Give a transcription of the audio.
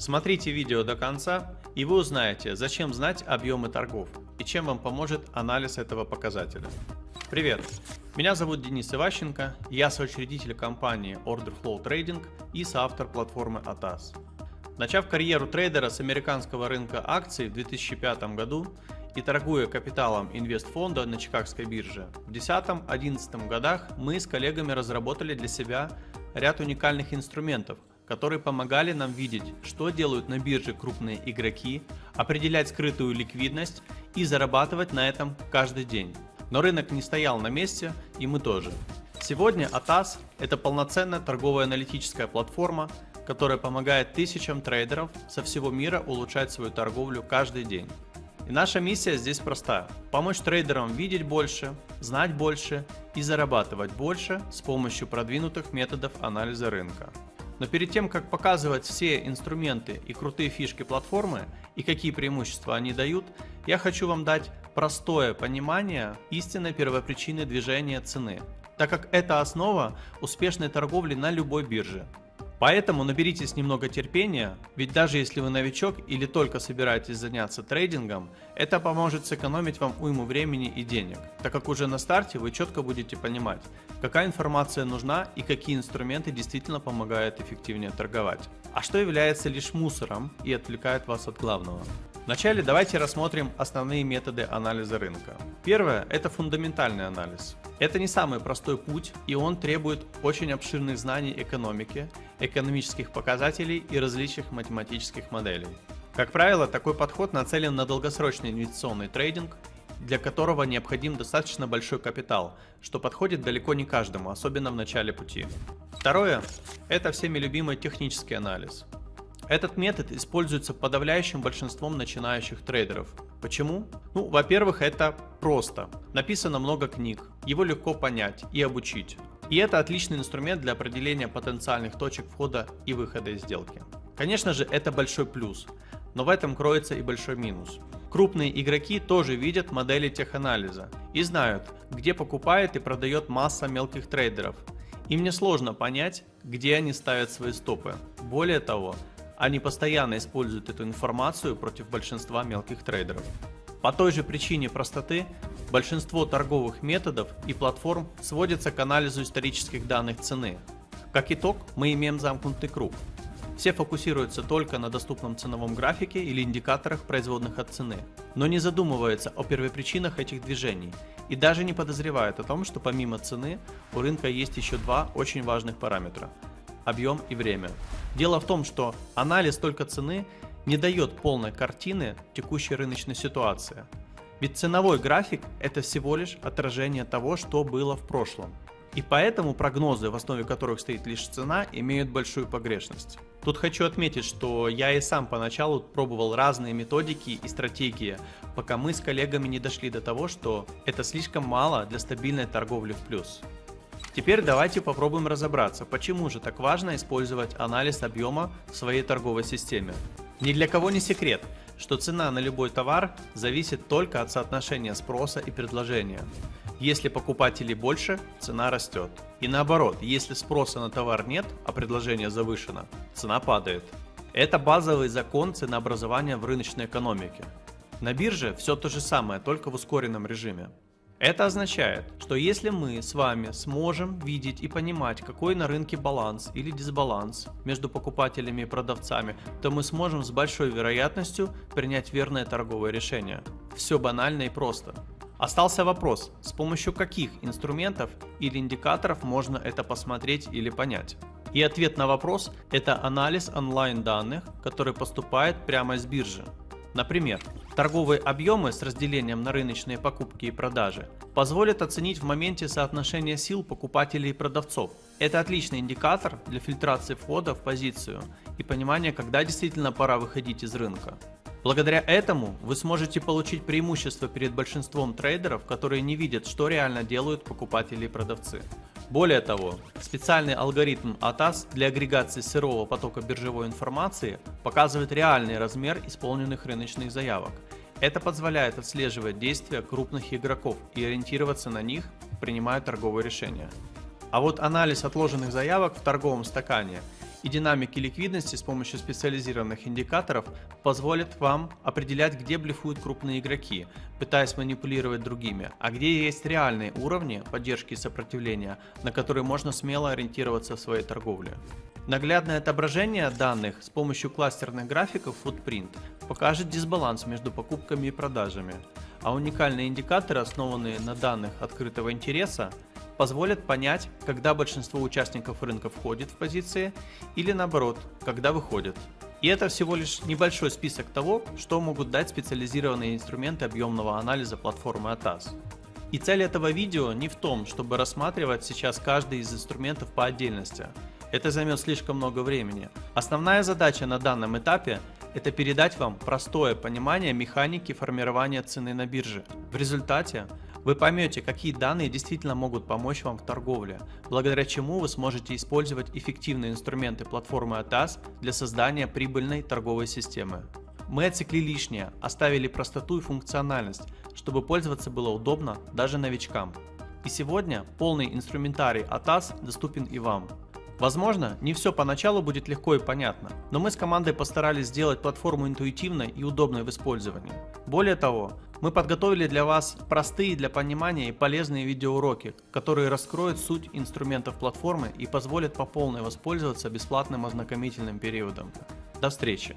Смотрите видео до конца, и вы узнаете, зачем знать объемы торгов и чем вам поможет анализ этого показателя. Привет! Меня зовут Денис Иващенко, я соучредитель компании Order Flow Trading и соавтор платформы ATAS. Начав карьеру трейдера с американского рынка акций в 2005 году и торгуя капиталом инвестфонда на Чикагской бирже, в 2010-2011 годах мы с коллегами разработали для себя ряд уникальных инструментов, которые помогали нам видеть, что делают на бирже крупные игроки, определять скрытую ликвидность и зарабатывать на этом каждый день. Но рынок не стоял на месте, и мы тоже. Сегодня ATAS – это полноценная торговая аналитическая платформа, которая помогает тысячам трейдеров со всего мира улучшать свою торговлю каждый день. И наша миссия здесь проста – помочь трейдерам видеть больше, знать больше и зарабатывать больше с помощью продвинутых методов анализа рынка. Но перед тем, как показывать все инструменты и крутые фишки платформы и какие преимущества они дают, я хочу вам дать простое понимание истинной первопричины движения цены, так как это основа успешной торговли на любой бирже. Поэтому наберитесь немного терпения, ведь даже если вы новичок или только собираетесь заняться трейдингом, это поможет сэкономить вам уйму времени и денег, так как уже на старте вы четко будете понимать, какая информация нужна и какие инструменты действительно помогают эффективнее торговать, а что является лишь мусором и отвлекает вас от главного. Вначале давайте рассмотрим основные методы анализа рынка. Первое – это фундаментальный анализ. Это не самый простой путь, и он требует очень обширных знаний экономики, экономических показателей и различных математических моделей. Как правило, такой подход нацелен на долгосрочный инвестиционный трейдинг, для которого необходим достаточно большой капитал, что подходит далеко не каждому, особенно в начале пути. Второе – это всеми любимый технический анализ. Этот метод используется подавляющим большинством начинающих трейдеров. Почему? Ну, во-первых, это просто. Написано много книг, его легко понять и обучить. И это отличный инструмент для определения потенциальных точек входа и выхода из сделки. Конечно же, это большой плюс, но в этом кроется и большой минус. Крупные игроки тоже видят модели теханализа и знают, где покупает и продает масса мелких трейдеров. Им не сложно понять, где они ставят свои стопы. Более того, они постоянно используют эту информацию против большинства мелких трейдеров. По той же причине простоты, большинство торговых методов и платформ сводятся к анализу исторических данных цены. Как итог, мы имеем замкнутый круг. Все фокусируются только на доступном ценовом графике или индикаторах производных от цены, но не задумываются о первопричинах этих движений и даже не подозревают о том, что помимо цены у рынка есть еще два очень важных параметра объем и время. Дело в том, что анализ только цены не дает полной картины текущей рыночной ситуации. Ведь ценовой график – это всего лишь отражение того, что было в прошлом. И поэтому прогнозы, в основе которых стоит лишь цена, имеют большую погрешность. Тут хочу отметить, что я и сам поначалу пробовал разные методики и стратегии, пока мы с коллегами не дошли до того, что это слишком мало для стабильной торговли в плюс. Теперь давайте попробуем разобраться, почему же так важно использовать анализ объема в своей торговой системе. Ни для кого не секрет, что цена на любой товар зависит только от соотношения спроса и предложения. Если покупателей больше, цена растет. И наоборот, если спроса на товар нет, а предложение завышено, цена падает. Это базовый закон ценообразования в рыночной экономике. На бирже все то же самое, только в ускоренном режиме. Это означает, что если мы с вами сможем видеть и понимать, какой на рынке баланс или дисбаланс между покупателями и продавцами, то мы сможем с большой вероятностью принять верное торговое решение. Все банально и просто. Остался вопрос, с помощью каких инструментов или индикаторов можно это посмотреть или понять. И ответ на вопрос – это анализ онлайн данных, который поступает прямо из биржи. Например, торговые объемы с разделением на рыночные покупки и продажи позволят оценить в моменте соотношение сил покупателей и продавцов. Это отличный индикатор для фильтрации входа в позицию и понимания, когда действительно пора выходить из рынка. Благодаря этому вы сможете получить преимущество перед большинством трейдеров, которые не видят, что реально делают покупатели и продавцы. Более того, специальный алгоритм ATAS для агрегации сырого потока биржевой информации показывает реальный размер исполненных рыночных заявок. Это позволяет отслеживать действия крупных игроков и ориентироваться на них, принимая торговые решения. А вот анализ отложенных заявок в торговом стакане и динамики ликвидности с помощью специализированных индикаторов позволят вам определять, где блефуют крупные игроки, пытаясь манипулировать другими, а где есть реальные уровни поддержки и сопротивления, на которые можно смело ориентироваться в своей торговле. Наглядное отображение данных с помощью кластерных графиков Footprint покажет дисбаланс между покупками и продажами, а уникальные индикаторы, основанные на данных открытого интереса, позволят понять, когда большинство участников рынка входит в позиции или наоборот, когда выходит. И это всего лишь небольшой список того, что могут дать специализированные инструменты объемного анализа платформы ATAS. И цель этого видео не в том, чтобы рассматривать сейчас каждый из инструментов по отдельности. Это займет слишком много времени. Основная задача на данном этапе – это передать вам простое понимание механики формирования цены на бирже. В результате вы поймете, какие данные действительно могут помочь вам в торговле, благодаря чему вы сможете использовать эффективные инструменты платформы ATAS для создания прибыльной торговой системы. Мы отсекли лишнее, оставили простоту и функциональность, чтобы пользоваться было удобно даже новичкам. И сегодня полный инструментарий ATAS доступен и вам. Возможно, не все поначалу будет легко и понятно, но мы с командой постарались сделать платформу интуитивной и удобной в использовании. Более того, мы подготовили для вас простые для понимания и полезные видеоуроки, которые раскроют суть инструментов платформы и позволят по полной воспользоваться бесплатным ознакомительным периодом. До встречи!